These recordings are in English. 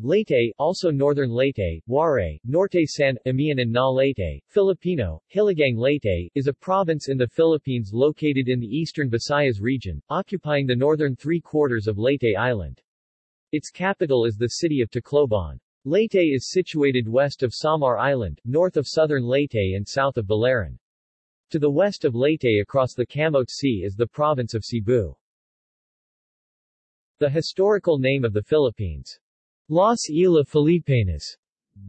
Leyte, also Northern Leyte, Waray, Norte San, Amian and Na Leyte, Filipino, Hilagang Leyte, is a province in the Philippines located in the eastern Visayas region, occupying the northern three-quarters of Leyte Island. Its capital is the city of Tacloban. Leyte is situated west of Samar Island, north of southern Leyte and south of Biliran. To the west of Leyte across the Camote Sea is the province of Cebu. The historical name of the Philippines. Las Islas Filipinas,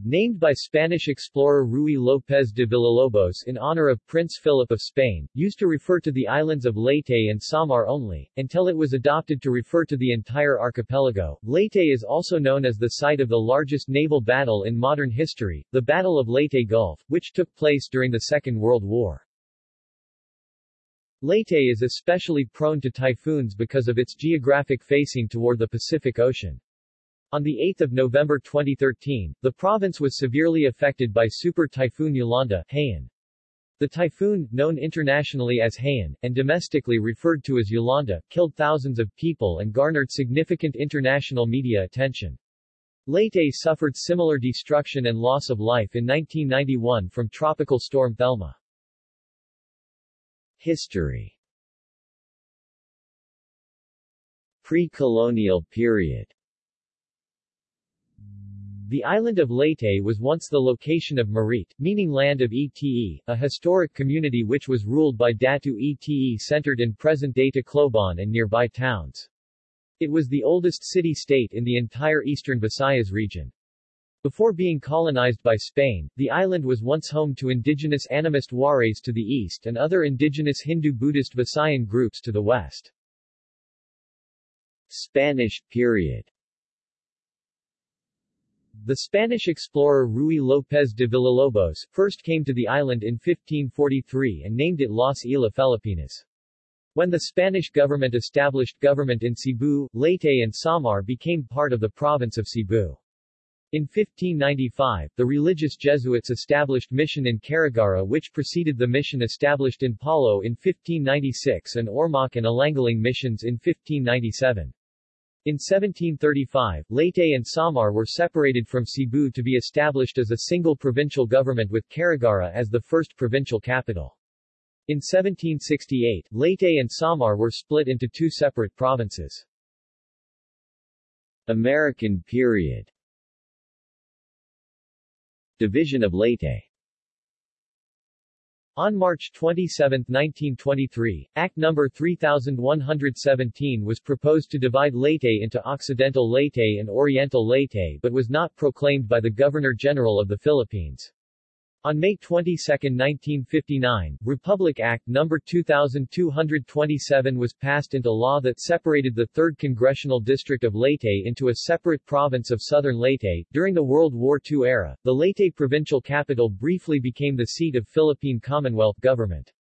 named by Spanish explorer Ruy López de Villalobos in honor of Prince Philip of Spain, used to refer to the islands of Leyte and Samar only, until it was adopted to refer to the entire archipelago. Leyte is also known as the site of the largest naval battle in modern history, the Battle of Leyte Gulf, which took place during the Second World War. Leyte is especially prone to typhoons because of its geographic facing toward the Pacific Ocean. On 8 November 2013, the province was severely affected by Super Typhoon Yolanda Haiyan. The typhoon, known internationally as Haiyan, and domestically referred to as Yolanda, killed thousands of people and garnered significant international media attention. Leyte suffered similar destruction and loss of life in 1991 from Tropical Storm Thelma. History Pre-colonial period The island of Leyte was once the location of Mairete, meaning land of Ete, a historic community which was ruled by Datu Ete centered in present-day Tacloban and nearby towns. It was the oldest city-state in the entire eastern Visayas region. Before being colonized by Spain, the island was once home to indigenous animist Warays to the east and other indigenous Hindu-Buddhist Visayan groups to the west. Spanish period The Spanish explorer Ruy López de Villalobos first came to the island in 1543 and named it Las Islas Filipinas. When the Spanish government established government in Cebu, Leyte and Samar became part of the province of Cebu. In 1595, the religious Jesuits established mission in Carigara which preceded the mission established in Palo in 1596 and Ormoc and Alangalang missions in 1597. In 1735, Leyte and Samar were separated from Cebu to be established as a single provincial government with Carigara as the first provincial capital. In 1768, Leyte and Samar were split into two separate provinces. American period Division of Leyte on March 27, 1923, Act No. 3117 was proposed to divide Leyte into Occidental Leyte and Oriental Leyte but was not proclaimed by the Governor-General of the Philippines. On May 22, 1959, Republic Act No. 2227 was passed into law that separated the 3rd Congressional District of Leyte into a separate province of Southern Leyte. During the World War II era, the Leyte provincial capital briefly became the seat of Philippine Commonwealth government.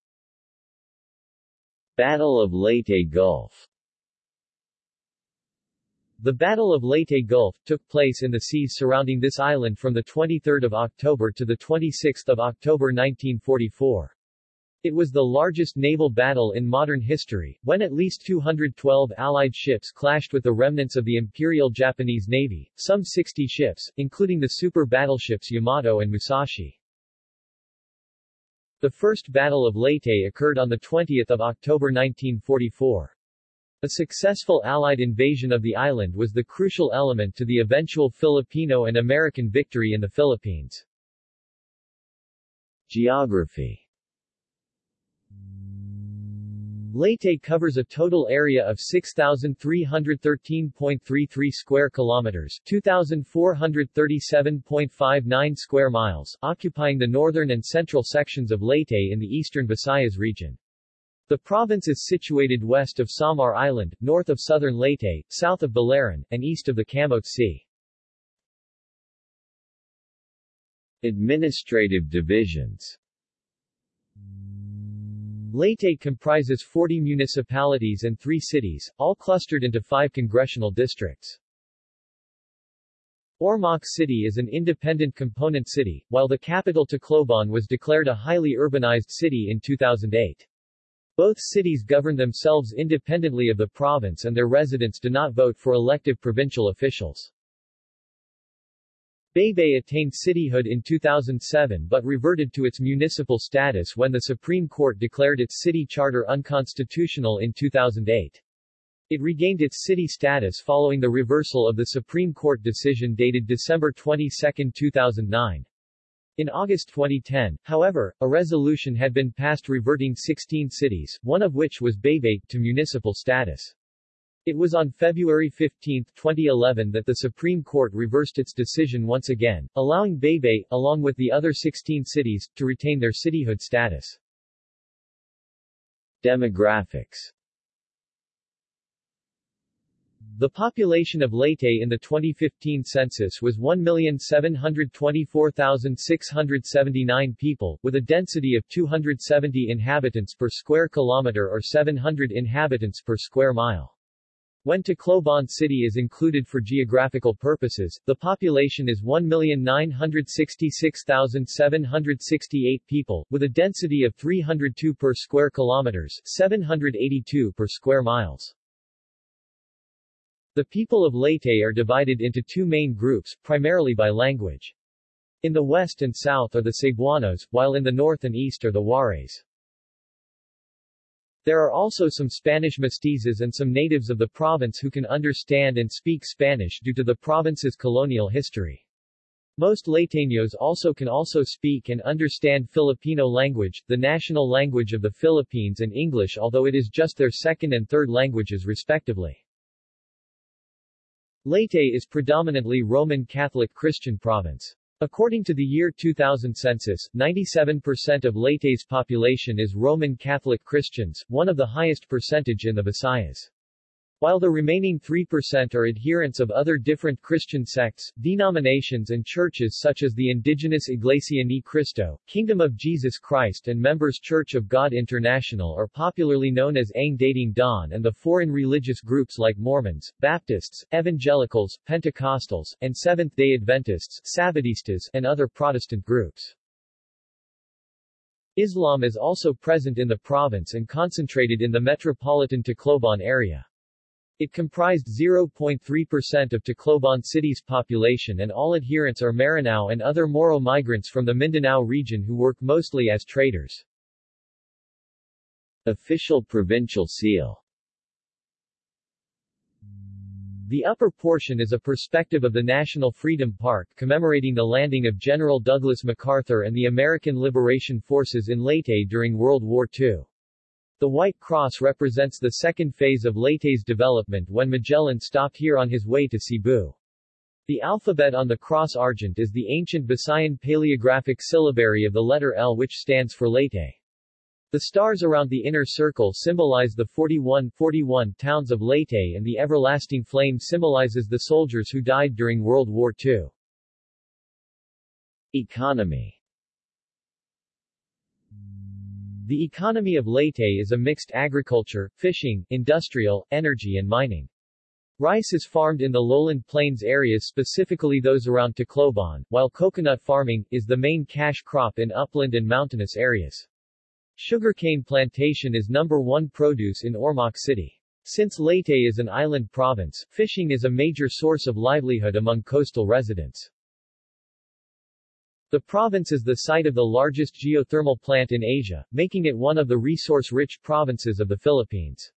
Battle of Leyte Gulf the Battle of Leyte Gulf took place in the seas surrounding this island from 23 October to 26 October 1944. It was the largest naval battle in modern history, when at least 212 Allied ships clashed with the remnants of the Imperial Japanese Navy, some 60 ships, including the super battleships Yamato and Musashi. The First Battle of Leyte occurred on 20 October 1944. A successful Allied invasion of the island was the crucial element to the eventual Filipino and American victory in the Philippines. Geography Leyte covers a total area of 6,313.33 square kilometers 2,437.59 square miles, occupying the northern and central sections of Leyte in the eastern Visayas region. The province is situated west of Samar Island, north of southern Leyte, south of Biliran, and east of the Camote Sea. Administrative divisions Leyte comprises 40 municipalities and 3 cities, all clustered into 5 congressional districts. Ormoc City is an independent component city, while the capital Tacloban was declared a highly urbanized city in 2008. Both cities govern themselves independently of the province and their residents do not vote for elective provincial officials. Baybay attained cityhood in 2007 but reverted to its municipal status when the Supreme Court declared its city charter unconstitutional in 2008. It regained its city status following the reversal of the Supreme Court decision dated December 22, 2009. In August 2010, however, a resolution had been passed reverting 16 cities, one of which was Baybay, to municipal status. It was on February 15, 2011 that the Supreme Court reversed its decision once again, allowing Baybay, along with the other 16 cities, to retain their cityhood status. Demographics The population of Leyte in the 2015 census was 1,724,679 people, with a density of 270 inhabitants per square kilometer or 700 inhabitants per square mile. When Tacloban City is included for geographical purposes, the population is 1,966,768 people, with a density of 302 per square kilometers 782 per square miles. The people of Leyte are divided into two main groups, primarily by language. In the west and south are the Cebuanos, while in the north and east are the Warays. There are also some Spanish mestizos and some natives of the province who can understand and speak Spanish due to the province's colonial history. Most Leyteños also can also speak and understand Filipino language, the national language of the Philippines and English although it is just their second and third languages respectively. Leyte is predominantly Roman Catholic Christian province. According to the year 2000 census, 97% of Leyte's population is Roman Catholic Christians, one of the highest percentage in the Visayas. While the remaining 3% are adherents of other different Christian sects, denominations and churches such as the indigenous Iglesia Ni Cristo, Kingdom of Jesus Christ and Members Church of God International are popularly known as Ang Dating Daan and the foreign religious groups like Mormons, Baptists, Evangelicals, Pentecostals, and Seventh-day Adventists, Sabbatistas, and other Protestant groups. Islam is also present in the province and concentrated in the metropolitan Tacloban area. It comprised 0.3% of Tacloban City's population and all adherents are Maranao and other Moro migrants from the Mindanao region who work mostly as traders. Official provincial seal The upper portion is a perspective of the National Freedom Park commemorating the landing of General Douglas MacArthur and the American Liberation Forces in Leyte during World War II. The White Cross represents the second phase of Leyte's development when Magellan stopped here on his way to Cebu. The alphabet on the cross argent is the ancient Visayan paleographic syllabary of the letter L which stands for Leyte. The stars around the inner circle symbolize the 41, 41 towns of Leyte and the everlasting flame symbolizes the soldiers who died during World War II. Economy The economy of Leyte is a mixed agriculture, fishing, industrial, energy and mining. Rice is farmed in the lowland plains areas specifically those around Tacloban, while coconut farming, is the main cash crop in upland and mountainous areas. Sugarcane plantation is number one produce in Ormoc City. Since Leyte is an island province, fishing is a major source of livelihood among coastal residents. The province is the site of the largest geothermal plant in Asia, making it one of the resource-rich provinces of the Philippines.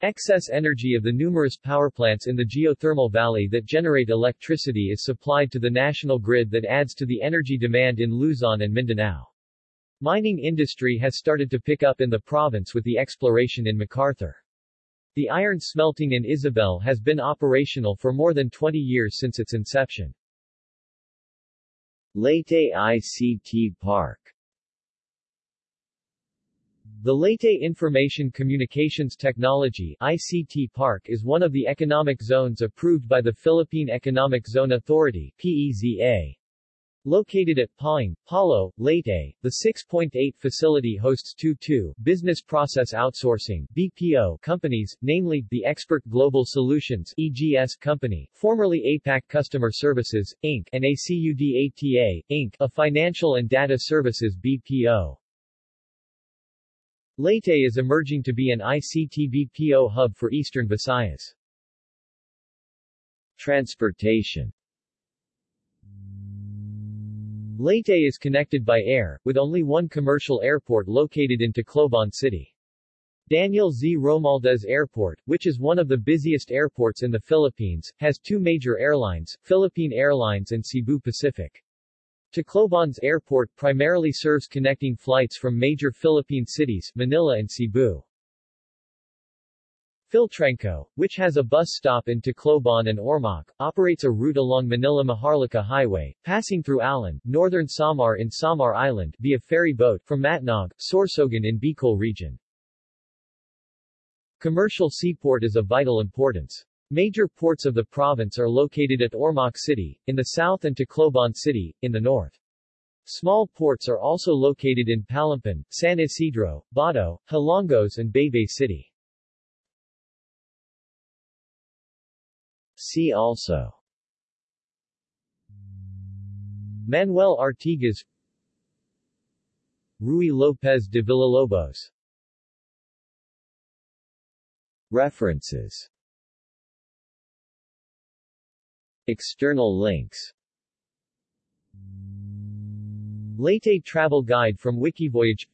Excess energy of the numerous power plants in the geothermal valley that generate electricity is supplied to the national grid that adds to the energy demand in Luzon and Mindanao. Mining industry has started to pick up in the province with the exploration in MacArthur. The iron smelting in Isabel has been operational for more than 20 years since its inception. Leyte ICT Park the Leyte Information Communications Technology ICT Park is one of the economic zones approved by the Philippine Economic Zone Authority PEZA. Located at Pawing, Palo, Leyte, the 6.8 facility hosts two two business process outsourcing BPO companies, namely, the Expert Global Solutions EGS company, formerly APAC Customer Services, Inc., and ACUDATA, Inc., a financial and data services BPO. Leyte is emerging to be an ICT BPO hub for Eastern Visayas. Transportation Leyte is connected by air, with only one commercial airport located in Tacloban City. Daniel Z. Romualdez Airport, which is one of the busiest airports in the Philippines, has two major airlines, Philippine Airlines and Cebu Pacific. Tacloban's airport primarily serves connecting flights from major Philippine cities, Manila and Cebu. Philtranco, which has a bus stop in Tacloban and Ormoc, operates a route along Manila-Maharlika Highway, passing through Allen, northern Samar in Samar Island via ferry boat from Matnog, Sorsogon in Bicol region. Commercial seaport is of vital importance. Major ports of the province are located at Ormoc City, in the south and Tacloban City, in the north. Small ports are also located in Palompon, San Isidro, Bato, Hilongos and Baybay City. See also. Manuel Artigas. Ruy Lopez de Villalobos. References. External links. Leyte Travel Guide from Wikivoyage.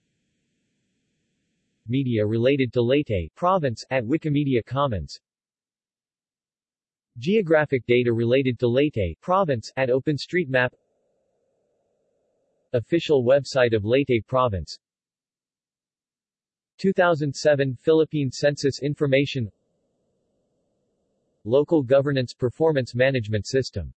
Media related to Leyte province at Wikimedia Commons Geographic data related to Leyte province at OpenStreetMap. Official website of Leyte province. 2007 Philippine Census Information. Local Governance Performance Management System